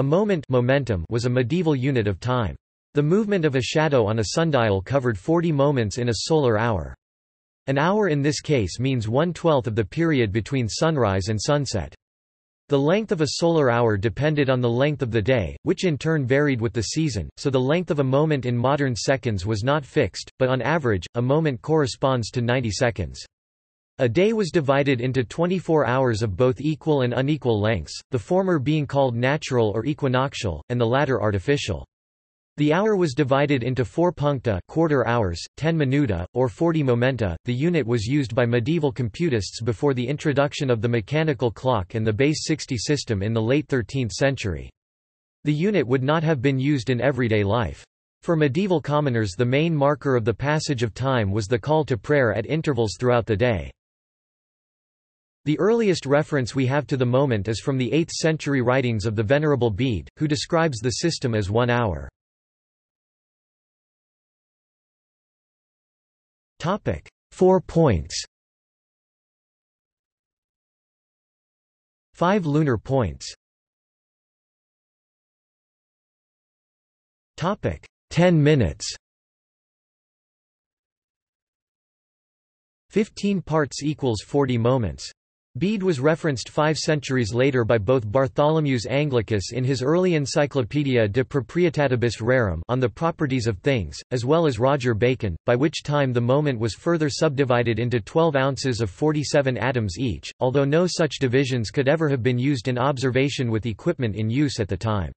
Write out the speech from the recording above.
A moment momentum was a medieval unit of time. The movement of a shadow on a sundial covered 40 moments in a solar hour. An hour in this case means one-twelfth of the period between sunrise and sunset. The length of a solar hour depended on the length of the day, which in turn varied with the season, so the length of a moment in modern seconds was not fixed, but on average, a moment corresponds to 90 seconds. A day was divided into 24 hours of both equal and unequal lengths, the former being called natural or equinoctial, and the latter artificial. The hour was divided into 4 puncta quarter hours, 10 minuta, or 40 momenta. The unit was used by medieval computists before the introduction of the mechanical clock and the base 60 system in the late 13th century. The unit would not have been used in everyday life. For medieval commoners the main marker of the passage of time was the call to prayer at intervals throughout the day. The earliest reference we have to the moment is from the 8th century writings of the Venerable Bede, who describes the system as one hour. Topic: Four points. Five lunar points. Topic: Ten minutes. Fifteen parts equals forty moments. Bede was referenced five centuries later by both Bartholomeus Anglicus in his early Encyclopaedia de Proprietatibus Rerum on the properties of things, as well as Roger Bacon, by which time the moment was further subdivided into 12 ounces of 47 atoms each, although no such divisions could ever have been used in observation with equipment in use at the time.